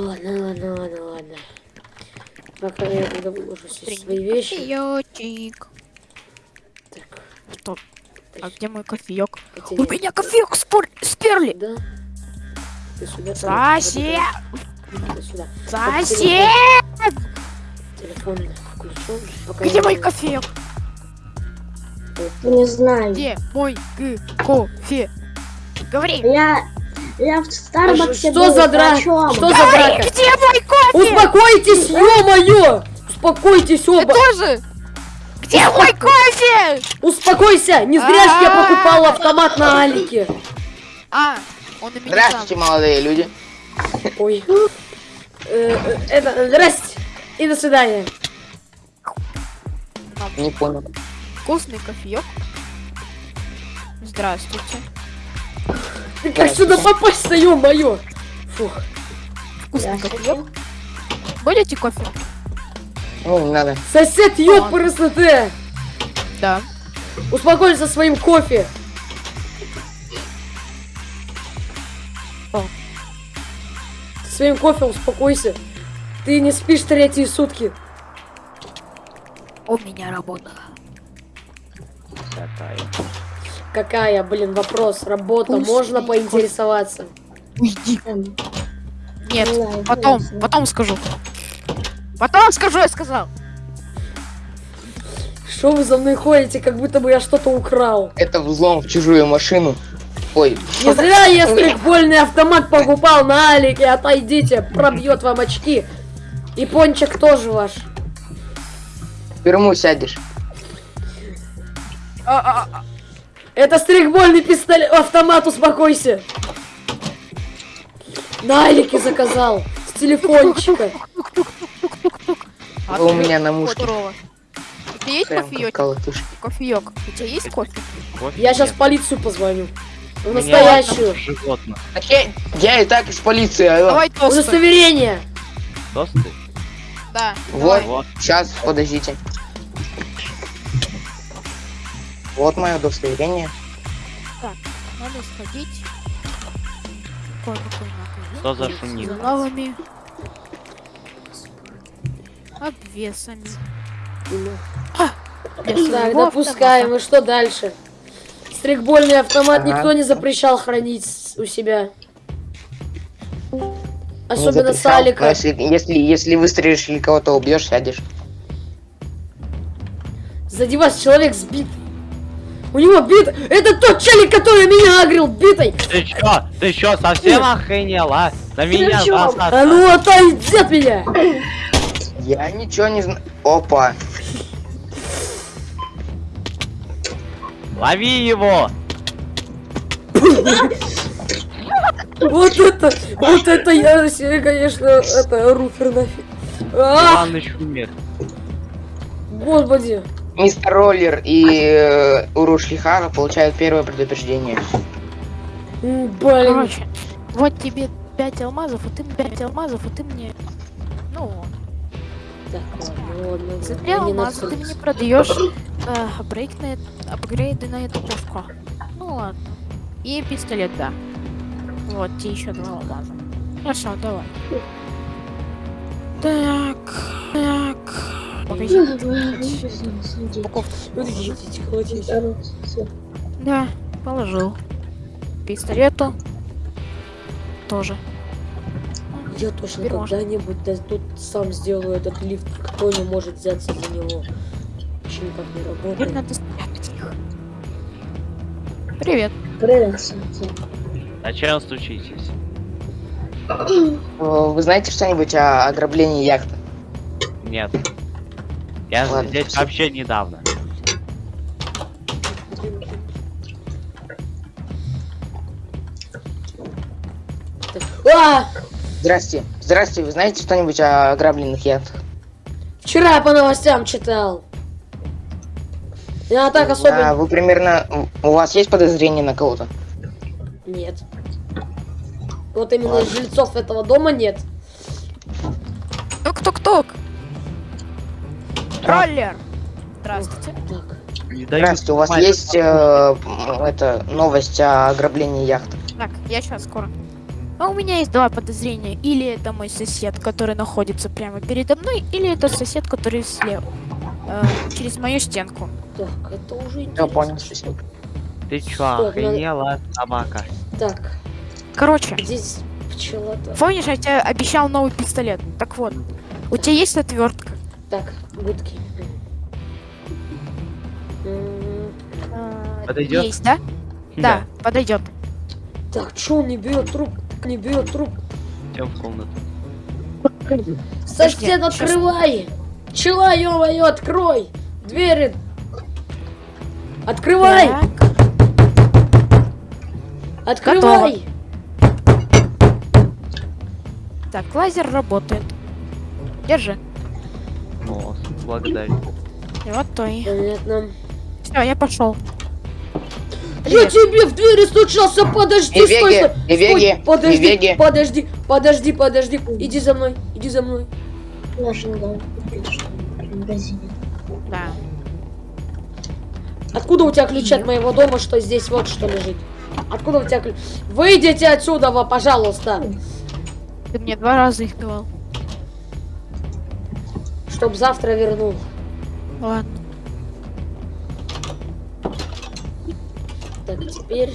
ладно, ладно, ладно, ладно. Пока я тогда выложу все свои вещи. Кофеёчек. Так, Что? А где мой кофеек? У меня кофеек спор... сперли! Да. Ты сюда. Сосед! Сюда. Сосед! Телефон включен. Пока Где я- мой кофеек? Не знаю. Где мой кофе? Говори! Я, я в Старбаксе Что был, за драка? Что за драка? где мой кофе? Успокойтесь, ё-моё! Успокойтесь Ты оба! тоже? Где мой кофе? Успокойся! Не зря ж я покупал автомат на Алике. А, он у меня Здравствуйте, молодые люди. Ой. Э, э, Это, здрасте. И до свидания. Не понял. Вкусный кофеек. Здравствуйте. Ты как сюда попасть-то, ё-моё? Фух. Вкусный кофеек. Будете кофе? Ну, не надо. Сосед, ёпрст ты! Да. Успокойся своим кофе. О. Своим кофе успокойся. Ты не спишь третьи сутки. У меня работа. Какая, блин, вопрос? Работа, Вкусный можно кофе. поинтересоваться? Уйди. Нет, не знаю, потом, интересно. потом скажу. Потом скажу, я сказал. Что вы за мной ходите, как будто бы я что-то украл? Это взлом в чужую машину. Ой, Не зря я стрейкбольный автомат покупал на Алике, отойдите, пробьет вам очки. И пончик тоже ваш. в тюрьму сядешь. А, а, а. Это стрейкбольный пистолет, автомат, успокойся. На Алике заказал, с телефончика. А у меня на мушке. У тебя есть кофеек? Кофеек. У тебя есть кофе? Кофе Я сейчас в нет. полицию позвоню. В настоящую. Животных. Так я, и так из полиции. алло. Давай тосты. Удостоверение. Тосты? Да. Вот, давай. Вот. сейчас, подождите. Вот мое удостоверение. Надо сходить. Какой-какой магазин. Что за шумник? С новыми обвесами. Для Так, допускаем. И что дальше? Стрейкбольный автомат Ага. никто не запрещал хранить у себя. Особенно с запрещал, но Алика. Если, если, если выстрелишь или кого-то убьешь, сядешь. Сзади вас человек сбит. У него бит. Это тот челик, который меня агрил битой. Ты чё? Ты чё, совсем охренела? На меня чё? бросаться? А ну отойди от меня. Я ничего не знаю. Опа. Лови его! Вот это, вот это я, себе, конечно, это руфер нафиг. А, Иваныч умер. господи. Мистер Роллер и э, Уруш Лихара получают первое предупреждение. М, Блин. Короче, вот тебе 5 алмазов, а ты мне 5 алмазов, а ты мне... Ну, Так, ладно, ладно, за ладно, 3 я не алмаза ты мне продаешь э, апгрейд на апгрейды на эту пушку. Ну ладно. И пистолет, да. Вот, тебе еще два алмаза. Хорошо, давай. Так, так. Погоди. Да, положил. Пистолету. Тоже. Я можно. когда-нибудь да, тут сам сделаю этот лифт. Кто не может взяться за него? Вообще никак не работает. надо спрятать их. Привет. Привет, Санти. Зачем стучитесь? Э, Вы знаете что-нибудь о ограблении яхты? Нет. Я Ладно, здесь всё. вообще недавно. А! Здрасте. Здрасте, вы знаете что-нибудь о ограбленных яхтах? Вчера по новостям читал. Я так особенно... А вы примерно... У вас есть подозрение на кого-то? Нет. Вот именно Ладно. жильцов этого дома нет. Тук-тук-тук. Троллер. Здравствуйте. Здравствуйте, у вас есть э, это, новость о ограблении яхты? Так, я сейчас скоро. А у меня есть два подозрения. Или это мой сосед, который находится прямо передо мной, или это сосед, который слева. э, через мою стенку. Так, это уже Я интересно. понял, спасибо. Ты чё, Стоп, охренела, собака? Так, Короче, здесь пчела-то. помнишь, я тебе обещал новый пистолет? Так вот, у тебя есть отвертка? Так, гудки. М, Подойдёт? Есть, да? Да, подойдет. Так, чё он не берет труб? Не берет труб. Идем в комнату. Сосед, открывай! Пчела, ё-моё, открой! Двери! Открывай! Открывай! Так, лазер работает. Держи. О, благодарю. И вот то и. Понятно. Все, я пошел. Я тебе в двери стучался, подожди, Не стой, беги, стой, не стой, подожди, не беги. подожди, подожди, подожди, иди за мной, иди за мной. Ли, в магазине. Да. Откуда у тебя ключи от моего дома, что здесь вот что лежит? Откуда у тебя ключ? Выйдите отсюда, пожалуйста, Ты мне два раза их давал. Чтоб завтра вернул. Ладно. Так, теперь...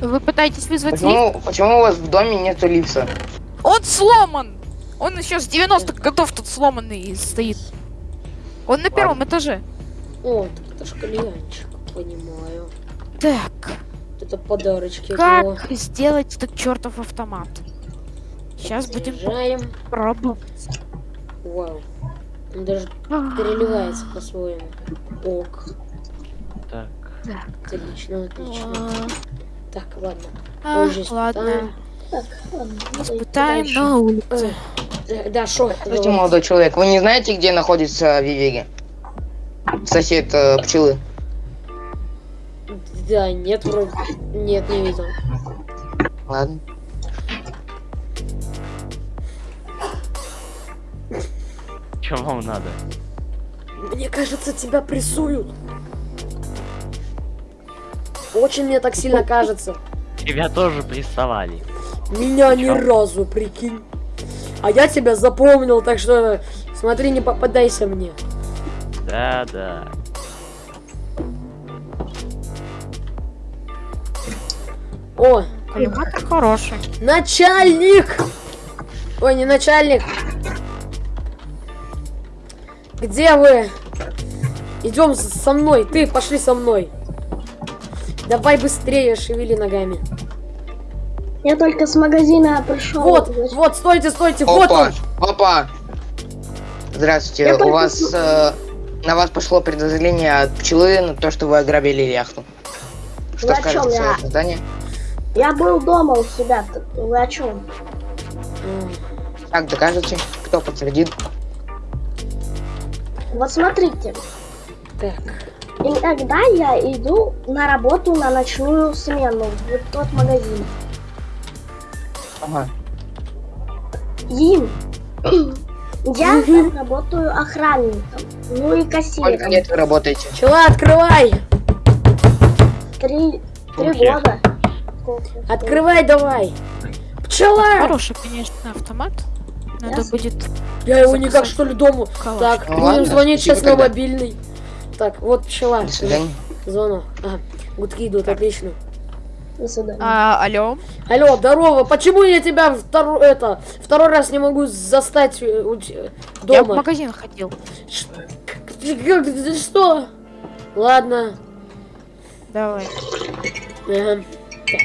Вы пытаетесь вызвать лифт? Почему, почему у вас в доме нету лифта? Он сломан! Он еще с 90-х годов тут сломанный и стоит. Он на первом этаже. О, так это ж кальянчик, понимаю. Так, Вот Это подарочки как сделать этот чертов автомат? Сейчас будем Заряжаем. пробовать. Вау. Он даже переливается по-своему. Ок. Так. Отлично, отлично. А, Так, ладно. а, Позже Ладно. испытаем. Так, ладно. Испытаем на улице. Э, Да, шо? Здравствуйте, молодой человек. Вы не знаете, где находится Вивеги? Сосед э, пчелы. Да, нет, вроде. Нет, не видел. Ладно. Чё вам надо? Мне кажется, тебя прессуют. Очень мне так сильно кажется. Тебя тоже прессовали. Меня ни разу, прикинь. А я тебя запомнил, так что смотри, не попадайся мне. Да, да. О, Коллиматор хороший. начальник! Ой, не начальник. Где вы? Идем со мной. Ты пошли со мной. Давай быстрее, шевели ногами. Я только с магазина пришел. Вот, вот, стойте, стойте, вот Опа, он. опа. Здравствуйте. Я У только вас э, на вас пошло предозрение от пчелы на то, что вы ограбили яхту. Что Вы скажете Я- это здание? Я был дома у себя. Вы о чем? Как докажете? Кто подтвердит? Вот смотрите. Так, Иногда я иду на работу на ночную смену в тот магазин. Ага. И я работаю охранником. Ну и Сколько кассиром. лет вы работаете? пчела, открывай! Три, три года. Сколько? Открывай давай! Пчела! Хороший, конечно, автомат. Надо Ясно. будет Я его никак что ли дому. калаш. Так, Ну будем ладно, звонить сейчас на тогда. мобильный. Так, вот пчела. До свидания. Звонок. Ага, гудки идут, отлично. До свидания. А, алло? Алло, здорово. Почему я тебя второй, это, второй раз не могу застать э, у те- Я в дома? магазин ходил. Ш- Что? Ладно. Давай. Ага. Так.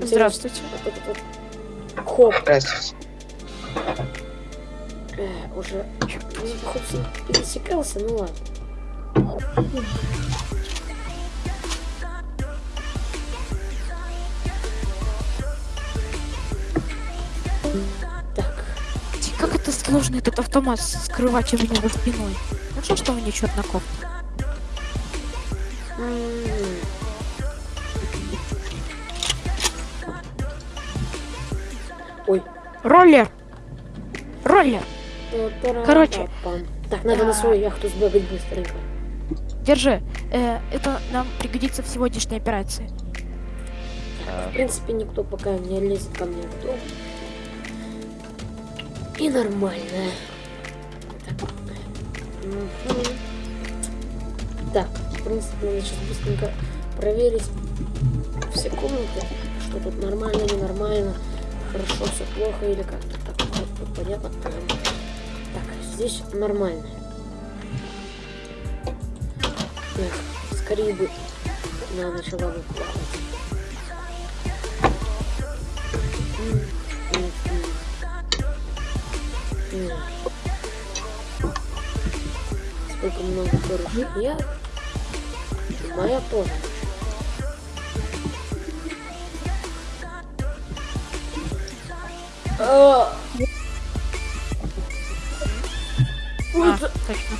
Здравствуйте. Хоп. Здравствуйте. Э, уже хоть и пересекался, ну ладно. Так, Как это сложно этот автомат скрывать у меня за спиной? Ну что, что мне черт на кофте? м, Ой. Роллер! Роллер! Короче. Так, надо на свою яхту сбегать быстренько. Держи. Э, это нам пригодится в сегодняшней операции. В принципе, никто пока не лезет ко мне в дом. И нормально. Так. Так, в принципе, надо сейчас быстренько проверить все комнаты, что тут нормально, ненормально, хорошо, все плохо или как-то тут понятно. Так, здесь нормально. Так, скорее бы она начала. М. Сколько много хороших я. Моя тоже. А, точно.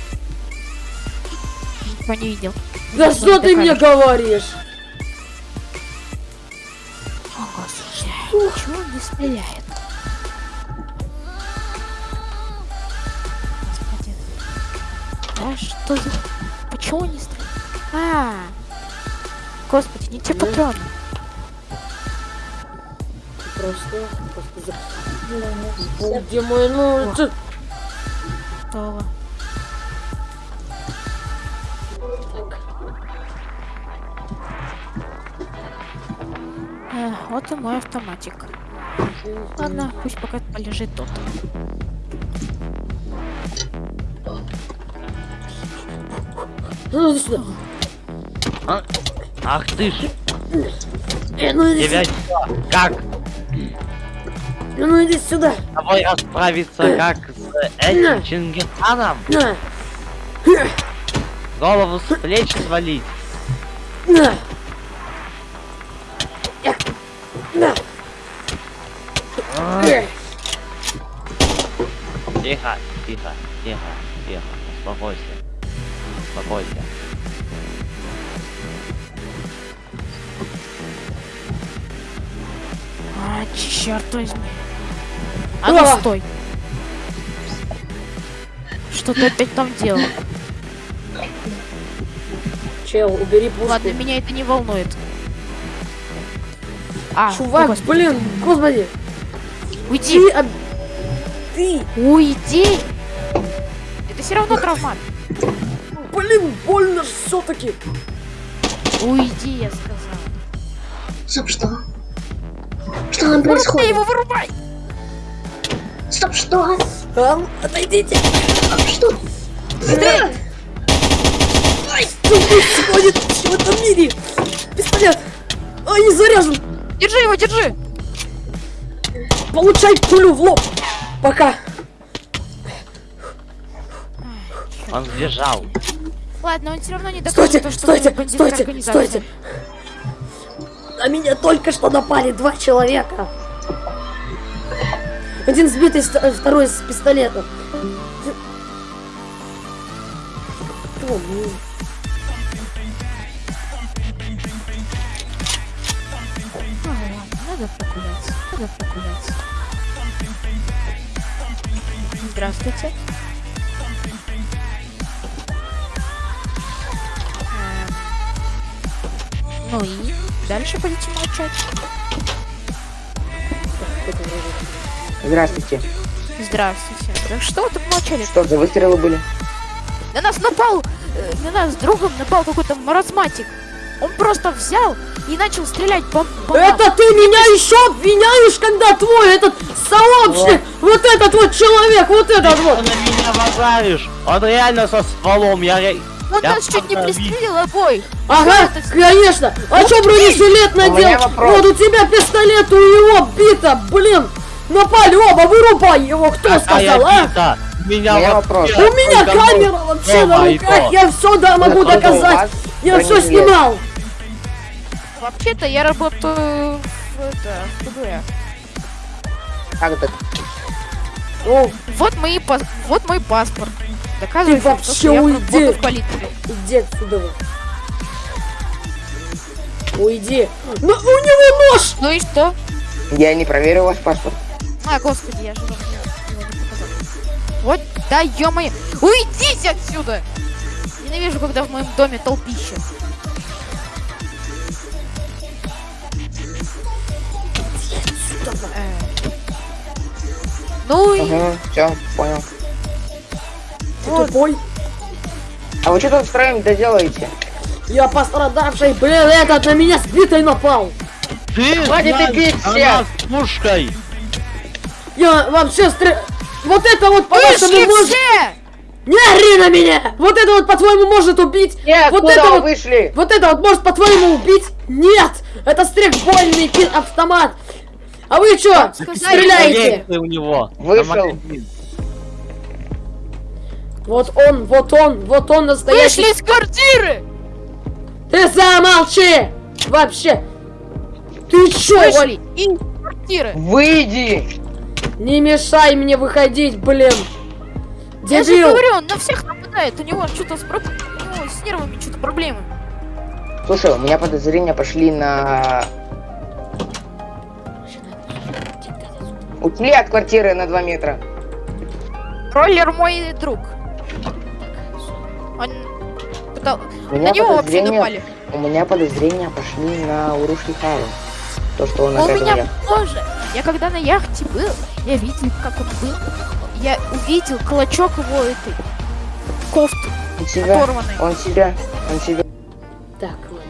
Никто не видел. Да что ты мне говоришь? О, господи. Почему он не стреляет? Господи. Да что за... Почему он не стреляет? А, Господи, не те Ну. патроны. Просто, просто Где мой, ну, Готово. Так, Э, вот и мой автоматик. Ладно, пусть пока полежит ну сюда. А? Ах ты ж, Э, ну иди тебя сюда. Как? Э, Ну иди сюда. С тобой расправиться как этим Чингисханом? Голову с плеч свалить? Тихо, тихо, тихо, тихо, успокойся. Успокойся. А, черт возьми. А ну стой. Что ты опять там делал? Чел, убери пушку. Ладно, меня это не волнует. А, Чувак, о, господи. блин, господи. Уйди! Ты, об- ты, Уйди! Это все равно травмат. блин, больно ж все-таки. Уйди, я сказал. Стоп, что? Что там Вырубай происходит? его, вырубай! Стоп, что? Там, отойдите. Стоп, что? Что происходит в этом мире? Пистолет. Ай, не заряжен. Держи его, держи! Получай пулю в лоб. Пока. Он сбежал. Ладно, он все равно не докажет Стойте, то, что стойте, стойте, стойте. На меня только что напали два человека. Один сбитый, второй с пистолетом. Ладно, надо погулять. Здравствуйте. Эм, Ну и дальше будете молчать. Здравствуйте. Здравствуйте. Да что вы тут молчали? Что за выстрелы были? На нас напал, э, на нас с другом напал какой-то маразматик. Он просто взял и начал стрелять по, по нам. Это ты меня еще обвиняешь, когда твой этот сообщник, вот этот вот человек, вот этот Ты вот. на меня базаришь? Он реально со стволом, я... Он я нас чуть не пристрелил обоих. Ага, это с- конечно. А что бронежилет надел? Вот у тебя пистолет, у него бита, блин. Напали оба, вырубай его, кто Какая сказал, а? У меня, У меня вопрос. У меня только камера нож вообще на дома и руках, я все да могу у доказать. Я все снимал. Вообще-то я работаю в, это. Как это? О, Вот, мои, пас- вот мой паспорт. Доказывает, Ты вообще что я уйди. работаю в полиции. иди отсюда. Уйди. Ну, у него нож. Ну и что? Я не проверил ваш паспорт. А, господи, я же его не показал. Вот, да, ё-моё. Уйдите отсюда! Ненавижу, когда в моем доме толпища. Э. Ну и... Угу, все, понял. Ты вот. тупой? А вы что там с краями-то делаете? Я пострадавший, блин, этот на меня сбитый напал! Ты Хватит и бить всех! Она пушкой! Я вообще стр... Вот это вот по-вашему все! Не ори на меня! Вот это вот по-твоему может убить? Нет, вот это вот... вышли? Вот это вот может по-твоему убить? Нет! Это стрейкбольный автомат! А вы чё? сказали, Стреляете! У него. Вышел. Вот он, вот он, вот он настоящий... Вышли из квартиры! Ты замолчи! Вообще! Ты чё? Вышли из квартиры! Выйди! Не мешай мне выходить, блин! Я же Дебил! говорю, он на всех нападает, у него что-то с, него с нервами что-то проблемы. Слушай, у меня подозрения пошли на... Ушли от квартиры на 2 метра. Роллер мой друг. Он... пытал- У На него вообще напали. У меня подозрения пошли на Урушки Хару. То, что он У меня тоже. Я когда на яхте был, я видел, как он был. Я увидел клочок его этой кофты Он себя, оторванной. он себя, он себя. Так, ладно.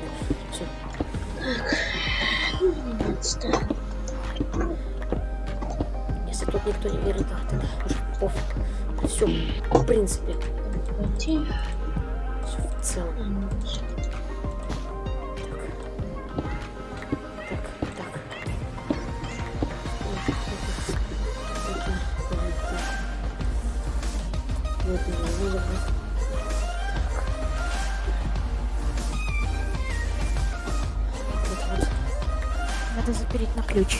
Если тут никто не верит, да, тогда уже пофиг. Все, в принципе. Все в целом. Вот. Вот, вот. Надо запереть на ключ.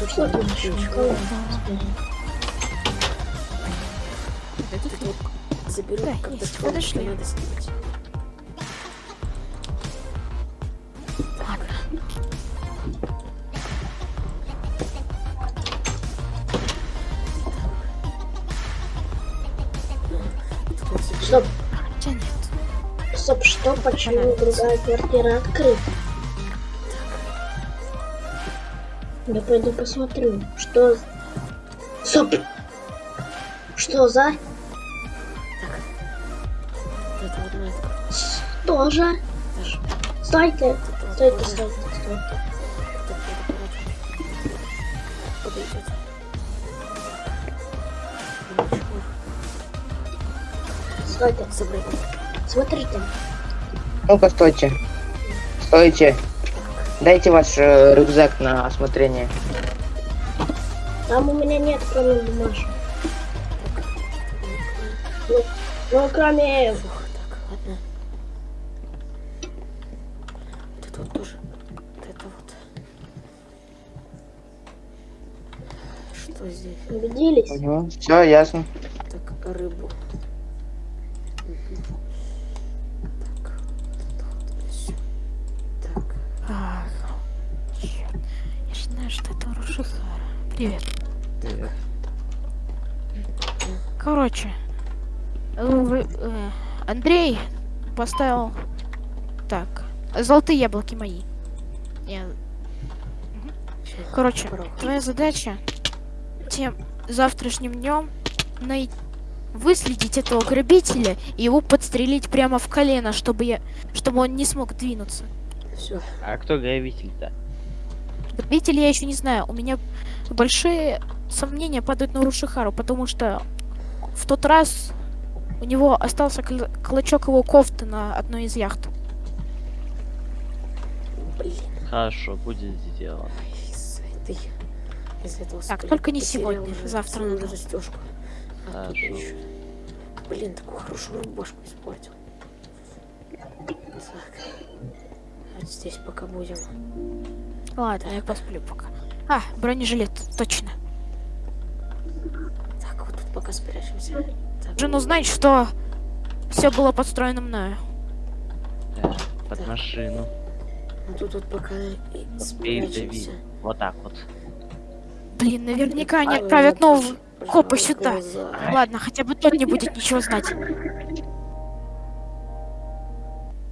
Тут надо ключ. Этот Вот Заберу, Да, что подошли. надо снимать. Что, почему другая квартира открыта? Я пойду посмотрю, что... Стоп! Что за... Что же? Стойте! Стойте, стойте, стойте. Стойте. Смотрите. Ну-ка, стойте. Стойте. Дайте ваш э, рюкзак на осмотрение. Там у меня нет, кроме бумажек. Ну, ну, кроме... Фух, так, ладно. Вот это вот тоже. Вот это вот. Что здесь? Убедились? Угу. Все, ясно. Так, рыбу. Рушихара. Привет. Короче, э, э, Андрей поставил так. Золотые яблоки мои. Я- Короче, твоя задача тем завтрашним днем най... выследить этого грабителя и его подстрелить прямо в колено, чтобы я, чтобы он не смог двинуться. Всё. А кто грабитель-то? Грабителя я еще не знаю. У меня большие сомнения падают на Рушихару, потому что в тот раз у него остался кл- клочок его кофты на одной из яхт. Блин, Хорошо, будет сделано. из этой... Из этого Так, только не сегодня, завтра надо. застежку. А Хорошо. Блин, такую хорошую рубашку испортил. Так. Вот здесь пока будем. Ладно, я посплю пока. А, бронежилет, точно. Так, вот тут пока спрячемся. Так, Жену знать, что все было подстроено мною. Да, под машину. ну тут вот пока и спрячемся. Вот так вот. Блин, наверняка они отправят нового копа сюда. Ладно, хотя бы тот не будет ничего знать.